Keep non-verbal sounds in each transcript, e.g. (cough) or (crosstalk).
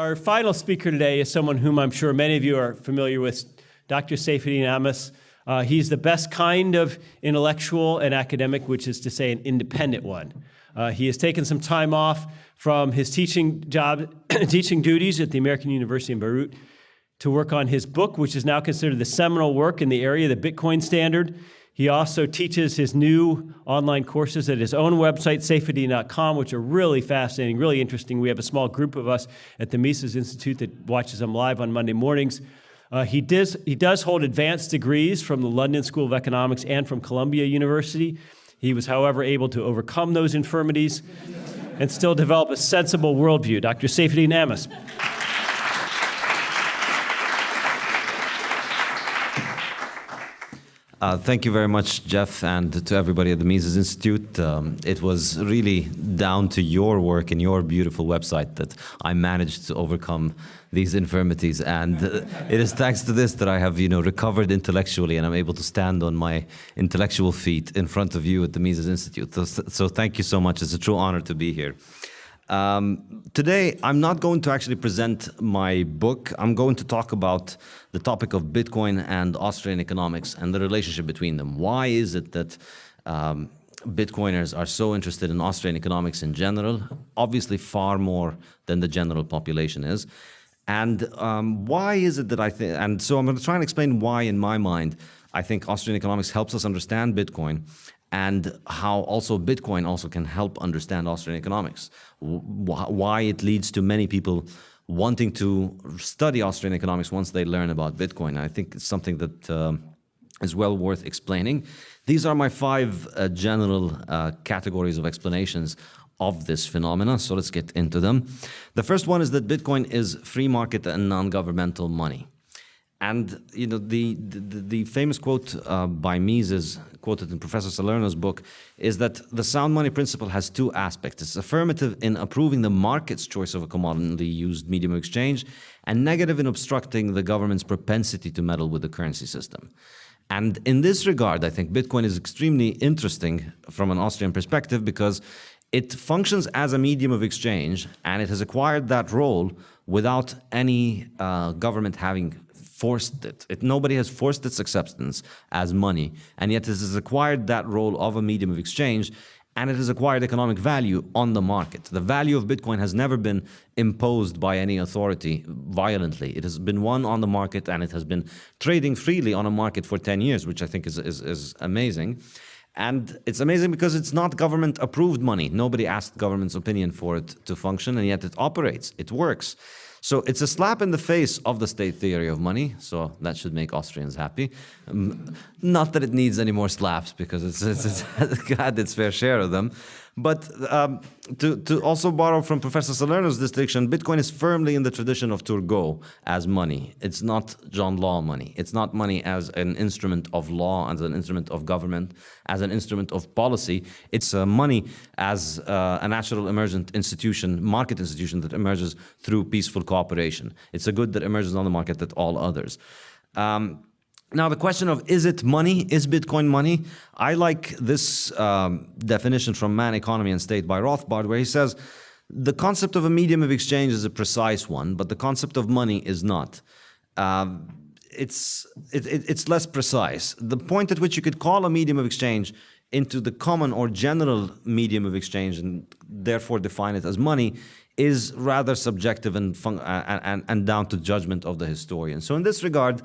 our final speaker today is someone whom I'm sure many of you are familiar with, Dr. Saifedean Ammous. Uh, he's the best kind of intellectual and academic, which is to say an independent one. Uh, he has taken some time off from his teaching job, (coughs) teaching duties at the American University in Beirut to work on his book, which is now considered the seminal work in the area, of the Bitcoin Standard. He also teaches his new online courses at his own website, saifedean.com, which are really fascinating, really interesting. We have a small group of us at the Mises Institute that watches them live on Monday mornings. Uh, he, does, he does hold advanced degrees from the London School of Economics and from Columbia University. He was, however, able to overcome those infirmities and still develop a sensible worldview. Dr. Saifedean Ammous. Uh, thank you very much, Jeff, and to everybody at the Mises Institute. Um, it was really down to your work and your beautiful website that I managed to overcome these infirmities. And uh, it is thanks to this that I have, you know, recovered intellectually and I'm able to stand on my intellectual feet in front of you at the Mises Institute. So, so thank you so much. It's a true honor to be here. Um, today, I'm not going to actually present my book. I'm going to talk about the topic of Bitcoin and Austrian economics and the relationship between them. Why is it that um, Bitcoiners are so interested in Austrian economics in general? Obviously, far more than the general population is. And um, why is it that I think, and so I'm going to try and explain why, in my mind, I think Austrian economics helps us understand Bitcoin and how also Bitcoin also can help understand Austrian economics, why it leads to many people wanting to study Austrian economics once they learn about Bitcoin. I think it's something that uh, is well worth explaining. These are my five uh, general uh, categories of explanations of this phenomena, so let's get into them. The first one is that Bitcoin is free market and non-governmental money. And you know the the, the famous quote uh, by Mises, quoted in Professor Salerno's book, is that the sound money principle has two aspects. It's affirmative in approving the market's choice of a commonly used medium of exchange, and negative in obstructing the government's propensity to meddle with the currency system. And in this regard, I think Bitcoin is extremely interesting from an Austrian perspective because it functions as a medium of exchange and it has acquired that role without any uh, government having forced it. it. Nobody has forced its acceptance as money, and yet it has acquired that role of a medium of exchange, and it has acquired economic value on the market. The value of Bitcoin has never been imposed by any authority violently. It has been won on the market, and it has been trading freely on a market for 10 years, which I think is, is, is amazing. And it's amazing because it's not government approved money. Nobody asked government's opinion for it to function, and yet it operates, it works. So it's a slap in the face of the state theory of money, so that should make Austrians happy. Um, not that it needs any more slaps, because it's, it's, it's (laughs) had its fair share of them. But um, to, to also borrow from Professor Salerno's distinction, Bitcoin is firmly in the tradition of Turgot as money. It's not John Law money. It's not money as an instrument of law, as an instrument of government, as an instrument of policy. It's uh, money as uh, a natural emergent institution, market institution that emerges through peaceful cooperation. It's a good that emerges on the market that all others. Um, now, the question of is it money? Is Bitcoin money? I like this um, definition from Man, Economy and State by Rothbard, where he says, the concept of a medium of exchange is a precise one, but the concept of money is not. Um, it's, it, it, it's less precise. The point at which you could call a medium of exchange into the common or general medium of exchange and therefore define it as money is rather subjective and, and, and down to judgment of the historian. So in this regard,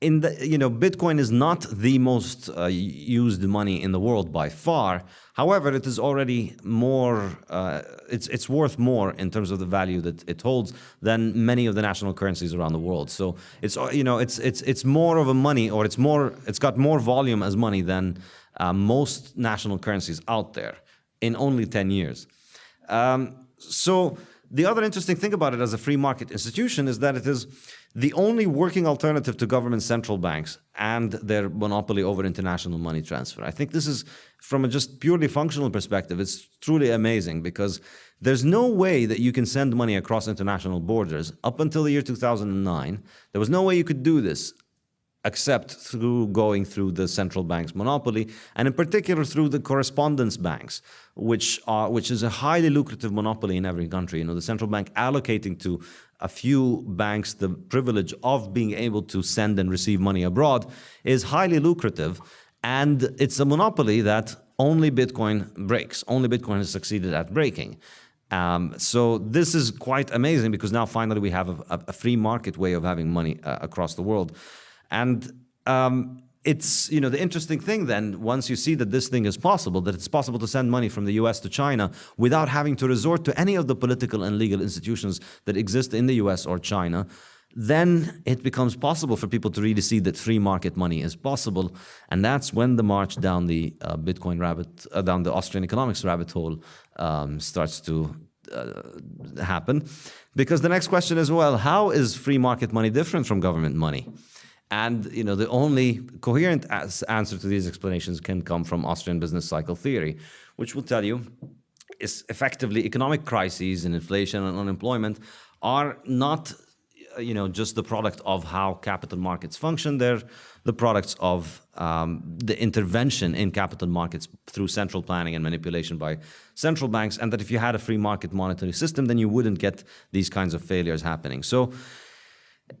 in the you know bitcoin is not the most uh, used money in the world by far. However it is already more uh, it's it's worth more in terms of the value that it holds than many of the national currencies around the world. So it's you know it's it's it's more of a money or it's more it's got more volume as money than uh, most national currencies out there in only 10 years. Um, so the other interesting thing about it as a free market institution is that it is the only working alternative to government central banks and their monopoly over international money transfer. I think this is, from a just purely functional perspective, it's truly amazing because there's no way that you can send money across international borders. Up until the year 2009, there was no way you could do this except through going through the central bank's monopoly, and in particular through the correspondence banks, which are which is a highly lucrative monopoly in every country. You know, the central bank allocating to a few banks the privilege of being able to send and receive money abroad is highly lucrative, and it's a monopoly that only Bitcoin breaks. Only Bitcoin has succeeded at breaking. Um, so this is quite amazing because now finally we have a, a free market way of having money uh, across the world. And um, it's, you know, the interesting thing then, once you see that this thing is possible, that it's possible to send money from the US to China without having to resort to any of the political and legal institutions that exist in the US or China, then it becomes possible for people to really see that free market money is possible. And that's when the march down the uh, Bitcoin rabbit, uh, down the Austrian economics rabbit hole um, starts to uh, happen. Because the next question is, well, how is free market money different from government money? And you know, the only coherent answer to these explanations can come from Austrian business cycle theory, which will tell you is effectively economic crises and inflation and unemployment are not you know, just the product of how capital markets function. They're the products of um, the intervention in capital markets through central planning and manipulation by central banks. And that if you had a free market monetary system, then you wouldn't get these kinds of failures happening. So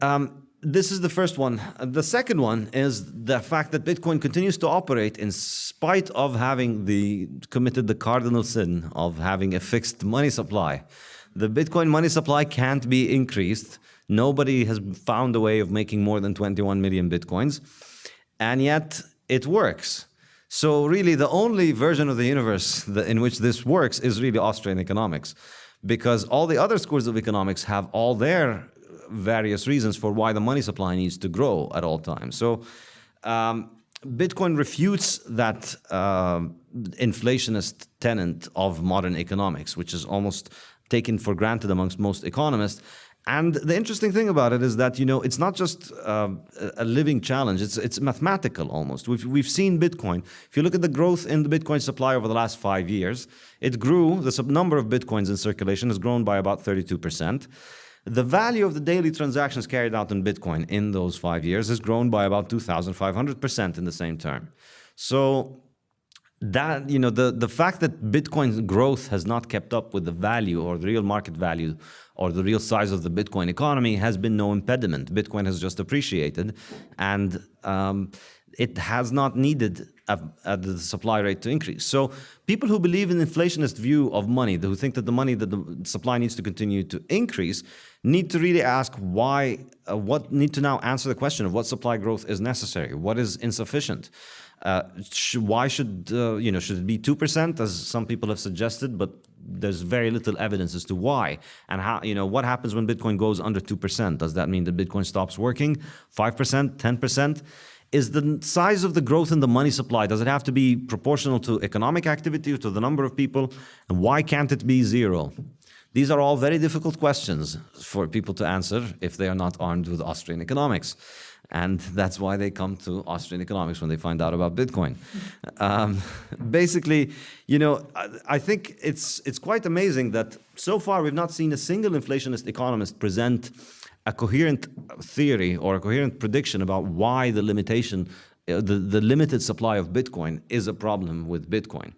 um, this is the first one. The second one is the fact that Bitcoin continues to operate in spite of having the committed the cardinal sin of having a fixed money supply. The Bitcoin money supply can't be increased Nobody has found a way of making more than 21 million Bitcoins. And yet it works. So really the only version of the universe in which this works is really Austrian economics. Because all the other schools of economics have all their various reasons for why the money supply needs to grow at all times. So um, Bitcoin refutes that uh, inflationist tenant of modern economics, which is almost taken for granted amongst most economists. And the interesting thing about it is that you know it's not just uh, a living challenge; it's it's mathematical almost. We've we've seen Bitcoin. If you look at the growth in the Bitcoin supply over the last five years, it grew. The number of Bitcoins in circulation has grown by about 32 percent. The value of the daily transactions carried out in Bitcoin in those five years has grown by about 2,500 percent in the same term. So that you know the the fact that Bitcoin's growth has not kept up with the value or the real market value or the real size of the Bitcoin economy has been no impediment. Bitcoin has just appreciated, and um, it has not needed a, a, the supply rate to increase. So people who believe in inflationist view of money, who think that the money that the supply needs to continue to increase, need to really ask why, uh, what need to now answer the question of what supply growth is necessary, what is insufficient. Uh, sh why should, uh, you know, should it be 2% as some people have suggested, but there's very little evidence as to why and how, you know, what happens when Bitcoin goes under 2%? Does that mean that Bitcoin stops working? 5%, 10%? Is the size of the growth in the money supply, does it have to be proportional to economic activity or to the number of people? And why can't it be zero? These are all very difficult questions for people to answer if they are not armed with Austrian economics. And that's why they come to Austrian economics when they find out about Bitcoin. Um, basically, you know, I, I, think it's, it's quite amazing that so far we've not seen a single inflationist economist present a coherent theory or a coherent prediction about why the limitation, uh, the, the limited supply of Bitcoin is a problem with Bitcoin.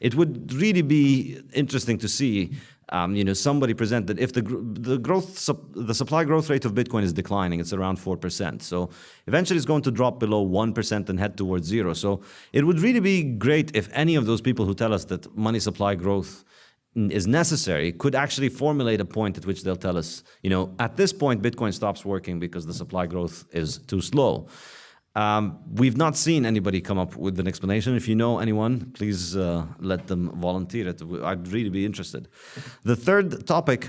It would really be interesting to see um, you know, somebody presented that if the the growth the supply growth rate of Bitcoin is declining, it's around four percent. So eventually, it's going to drop below one percent and head towards zero. So it would really be great if any of those people who tell us that money supply growth is necessary could actually formulate a point at which they'll tell us, you know, at this point, Bitcoin stops working because the supply growth is too slow. Um, we've not seen anybody come up with an explanation. If you know anyone, please uh, let them volunteer it. I'd really be interested. The third topic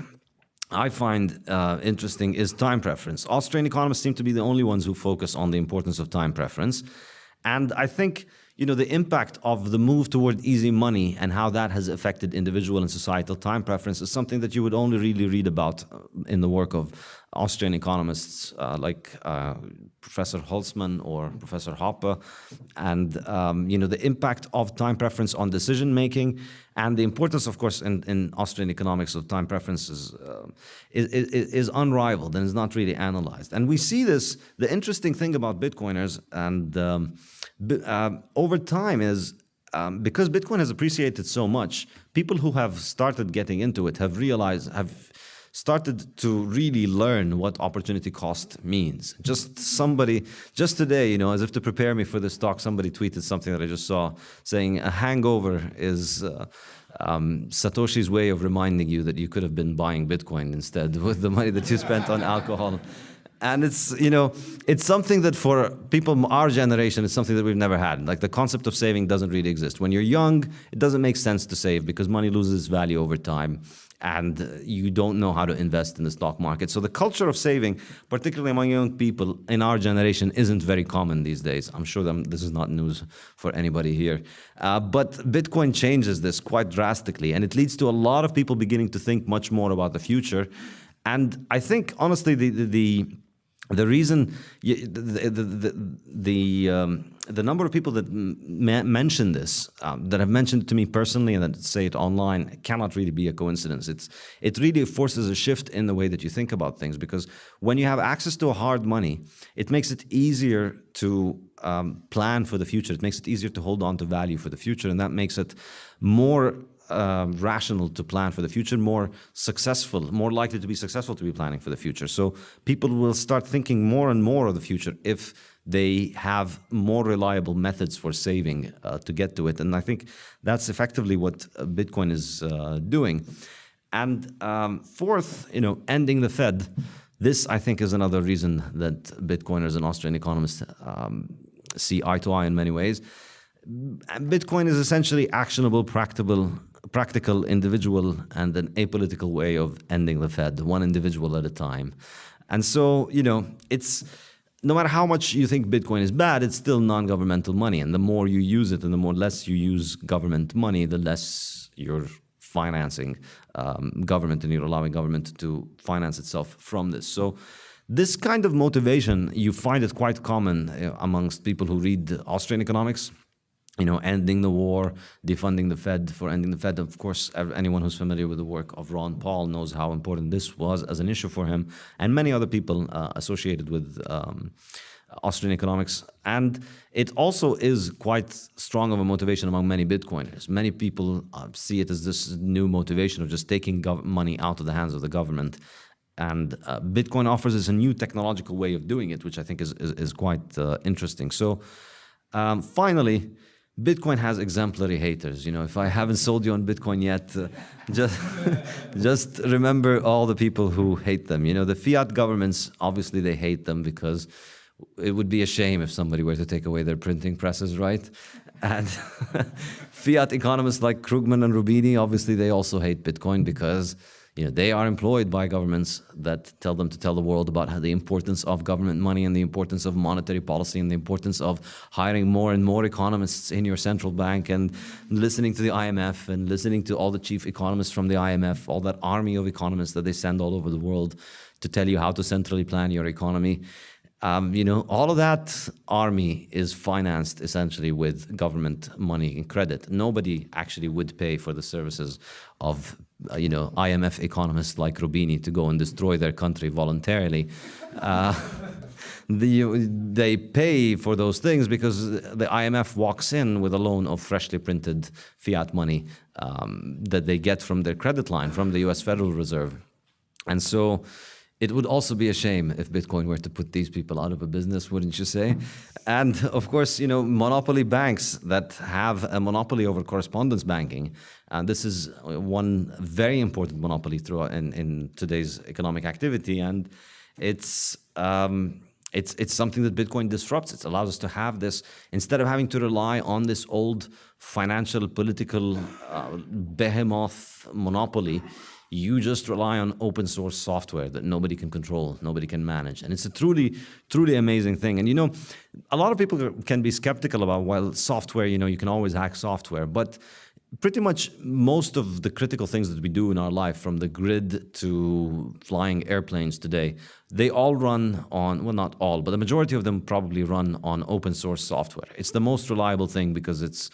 I find uh, interesting is time preference. Austrian economists seem to be the only ones who focus on the importance of time preference. And I think you know, the impact of the move toward easy money and how that has affected individual and societal time preference is something that you would only really read about uh, in the work of Austrian economists uh, like uh, Professor Hülsmann or Professor Hoppe. And, um, you know, the impact of time preference on decision making and the importance, of course, in, in Austrian economics of time preferences uh, is, is, is unrivaled and is not really analyzed. And we see this, the interesting thing about Bitcoiners and um, uh, over time is um, because Bitcoin has appreciated so much, people who have started getting into it have realized, have started to really learn what opportunity cost means. Just somebody, just today, you know, as if to prepare me for this talk, somebody tweeted something that I just saw saying a hangover is uh, um, Satoshi's way of reminding you that you could have been buying Bitcoin instead (laughs) with the money that you spent on alcohol. And it's, you know, it's something that for people our generation, it's something that we've never had. Like the concept of saving doesn't really exist. When you're young, it doesn't make sense to save because money loses value over time and you don't know how to invest in the stock market. So the culture of saving, particularly among young people in our generation, isn't very common these days. I'm sure this is not news for anybody here. Uh, but Bitcoin changes this quite drastically, and it leads to a lot of people beginning to think much more about the future. And I think, honestly, the, the, the the reason the the the, the, um, the number of people that mention this um, that have mentioned to me personally and that say it online cannot really be a coincidence. It's it really forces a shift in the way that you think about things because when you have access to hard money it makes it easier to um, plan for the future. It makes it easier to hold on to value for the future and that makes it more um, rational to plan for the future, more successful, more likely to be successful to be planning for the future. So people will start thinking more and more of the future if they have more reliable methods for saving uh, to get to it. And I think that's effectively what uh, Bitcoin is uh, doing. And um, fourth, you know, ending the Fed. This, I think, is another reason that Bitcoiners and Austrian economists um, see eye to eye in many ways. Bitcoin is essentially actionable, practical, practical, individual, and an apolitical way of ending the Fed, one individual at a time. And so, you know, it's no matter how much you think Bitcoin is bad, it's still non-governmental money. And the more you use it and the more less you use government money, the less you're financing um, government and you're allowing government to finance itself from this. So this kind of motivation, you find it quite common uh, amongst people who read Austrian economics, you know, ending the war, defunding the Fed for ending the Fed. Of course, anyone who's familiar with the work of Ron Paul knows how important this was as an issue for him and many other people uh, associated with um, Austrian economics. And it also is quite strong of a motivation among many Bitcoiners. Many people uh, see it as this new motivation of just taking money out of the hands of the government. And uh, Bitcoin offers us a new technological way of doing it, which I think is, is, is quite uh, interesting. So um, finally, Bitcoin has exemplary haters. You know, if I haven't sold you on Bitcoin yet, uh, just (laughs) just remember all the people who hate them. You know, the fiat governments obviously they hate them because it would be a shame if somebody were to take away their printing presses, right? And (laughs) fiat economists like Krugman and Roubini, obviously they also hate Bitcoin because you know, they are employed by governments that tell them to tell the world about the importance of government money and the importance of monetary policy and the importance of hiring more and more economists in your central bank and listening to the IMF and listening to all the chief economists from the IMF, all that army of economists that they send all over the world to tell you how to centrally plan your economy. Um, you know, all of that army is financed essentially with government money and credit. Nobody actually would pay for the services of, uh, you know, IMF economists like Roubini to go and destroy their country voluntarily. Uh, (laughs) the, they pay for those things because the IMF walks in with a loan of freshly printed fiat money um, that they get from their credit line, from the US Federal Reserve. And so it would also be a shame if Bitcoin were to put these people out of a business, wouldn't you say? And of course, you know, monopoly banks that have a monopoly over correspondence banking, and this is one very important monopoly throughout in, in today's economic activity, and it's um, it's it's something that Bitcoin disrupts. It allows us to have this instead of having to rely on this old financial political uh, behemoth monopoly you just rely on open source software that nobody can control, nobody can manage. And it's a truly, truly amazing thing. And you know, a lot of people can be skeptical about, well, software, you know, you can always hack software. But pretty much most of the critical things that we do in our life, from the grid to flying airplanes today, they all run on, well, not all, but the majority of them probably run on open source software. It's the most reliable thing because it's,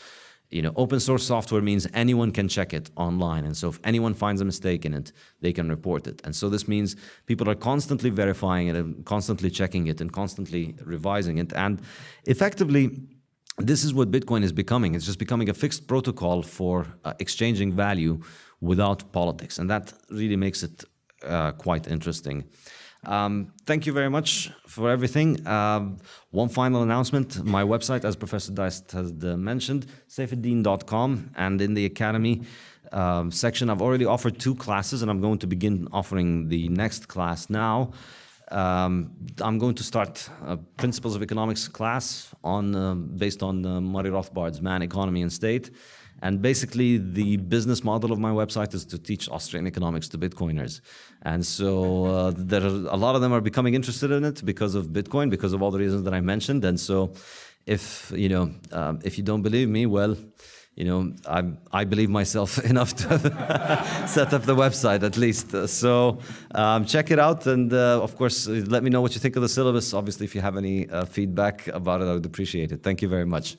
you know, open source software means anyone can check it online. And so if anyone finds a mistake in it, they can report it. And so this means people are constantly verifying it and constantly checking it and constantly revising it. And effectively, this is what Bitcoin is becoming. It's just becoming a fixed protocol for uh, exchanging value without politics. And that really makes it uh, quite interesting. Um, thank you very much for everything. Um, one final announcement. My website, as Professor Deist has uh, mentioned, saifedean.com, and in the Academy um, section, I've already offered two classes, and I'm going to begin offering the next class now. Um, I'm going to start a Principles of Economics class on uh, based on uh, Murray Rothbard's Man, Economy, and State. And basically, the business model of my website is to teach Austrian economics to Bitcoiners. And so uh, there are, a lot of them are becoming interested in it because of Bitcoin, because of all the reasons that I mentioned. And so if, you know, um, if you don't believe me, well, you know, I, I believe myself (laughs) enough to (laughs) set up the website at least. Uh, So um, check it out. And uh, of course, uh, let me know what you think of the syllabus. Obviously, if you have any uh, feedback about it, I would appreciate it. Thank you very much.